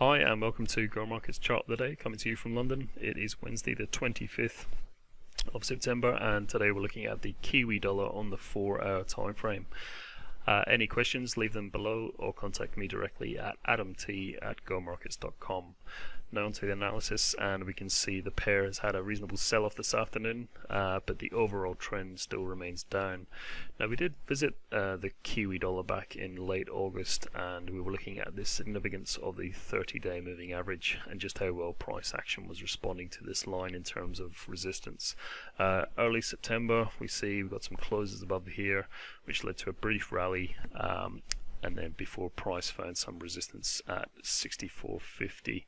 Hi and welcome to Go Markets Chart of the Day, coming to you from London. It is Wednesday the 25th of September and today we're looking at the Kiwi dollar on the 4 hour time frame. Uh, any questions, leave them below or contact me directly at adamt at gomarkets.com. Now onto the analysis and we can see the pair has had a reasonable sell-off this afternoon uh, but the overall trend still remains down. Now we did visit uh, the Kiwi dollar back in late August and we were looking at the significance of the 30-day moving average and just how well price action was responding to this line in terms of resistance. Uh, early September we see we've got some closes above here which led to a brief rally um, and then before price found some resistance at 64.50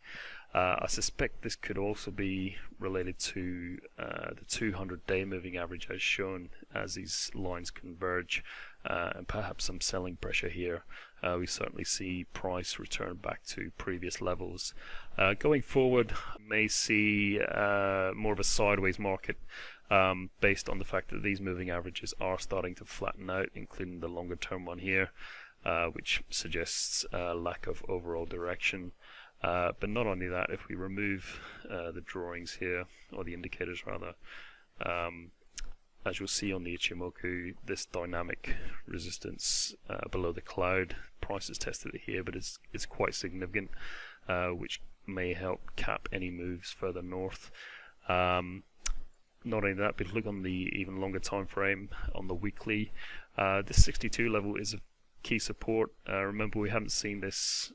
uh, I suspect this could also be related to uh, the 200 day moving average as shown as these lines converge uh, and perhaps some selling pressure here. Uh, we certainly see price return back to previous levels. Uh, going forward, may see uh, more of a sideways market um, based on the fact that these moving averages are starting to flatten out, including the longer term one here, which suggests a lack of overall direction. Uh, but not only that, if we remove uh, the drawings here, or the indicators rather, um, as you'll see on the Ichimoku, this dynamic resistance uh, below the cloud, price is tested here, but it's, it's quite significant, uh, which may help cap any moves further north. Um, not only that, but look on the even longer time frame on the weekly. Uh, this 62 level is a key support. Uh, remember, we haven't seen this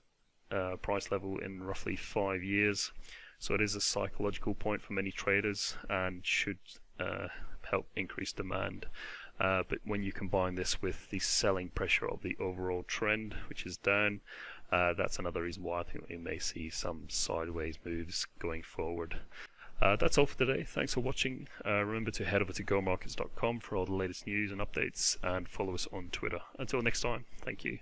uh, price level in roughly five years. So it is a psychological point for many traders and should uh, help increase demand. Uh, but when you combine this with the selling pressure of the overall trend, which is down, uh, that's another reason why I think we may see some sideways moves going forward. Uh, that's all for today. Thanks for watching. Uh, remember to head over to gomarkets.com for all the latest news and updates and follow us on Twitter. Until next time, thank you.